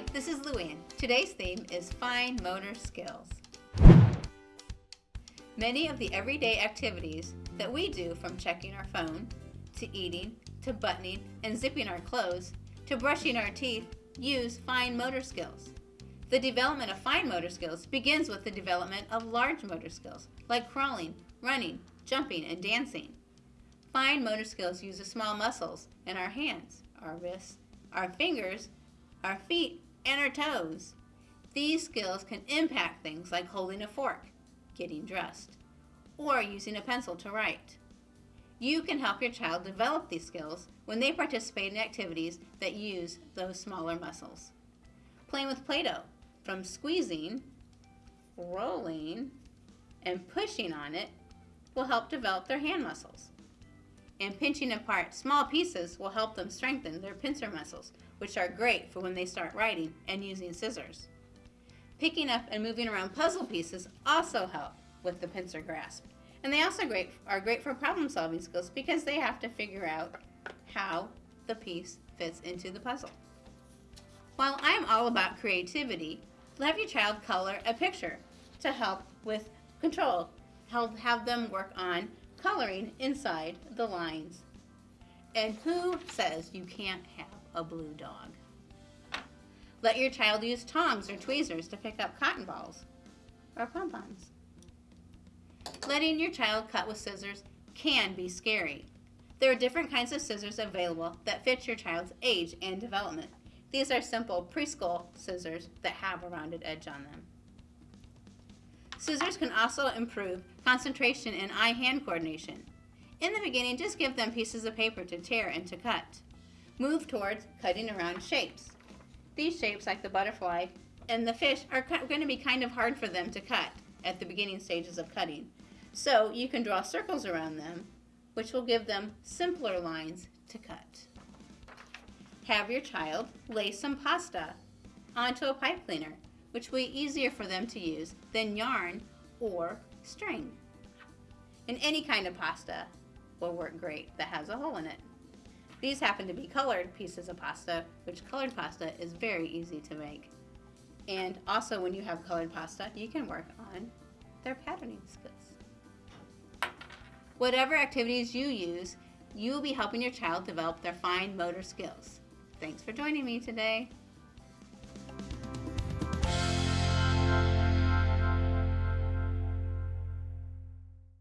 Hi, this is Luann. Today's theme is fine motor skills. Many of the everyday activities that we do from checking our phone, to eating, to buttoning and zipping our clothes, to brushing our teeth use fine motor skills. The development of fine motor skills begins with the development of large motor skills, like crawling, running, jumping, and dancing. Fine motor skills use the small muscles in our hands, our wrists, our fingers, our feet, and our toes. These skills can impact things like holding a fork, getting dressed, or using a pencil to write. You can help your child develop these skills when they participate in activities that use those smaller muscles. Playing with Play-Doh, from squeezing, rolling, and pushing on it will help develop their hand muscles. And pinching apart small pieces will help them strengthen their pincer muscles, which are great for when they start writing and using scissors. Picking up and moving around puzzle pieces also help with the pincer grasp. And they also great, are great for problem solving skills because they have to figure out how the piece fits into the puzzle. While I'm all about creativity, have your child color a picture to help with control. Help have them work on coloring inside the lines. And who says you can't have a blue dog? Let your child use tongs or tweezers to pick up cotton balls or pom-poms. Letting your child cut with scissors can be scary. There are different kinds of scissors available that fit your child's age and development. These are simple preschool scissors that have a rounded edge on them. Scissors can also improve concentration and eye-hand coordination. In the beginning, just give them pieces of paper to tear and to cut. Move towards cutting around shapes. These shapes, like the butterfly and the fish, are going to be kind of hard for them to cut at the beginning stages of cutting. So you can draw circles around them, which will give them simpler lines to cut have your child lay some pasta onto a pipe cleaner, which will be easier for them to use than yarn or string. And any kind of pasta will work great that has a hole in it. These happen to be colored pieces of pasta, which colored pasta is very easy to make. And also when you have colored pasta, you can work on their patterning skills. Whatever activities you use, you will be helping your child develop their fine motor skills. Thanks for joining me today.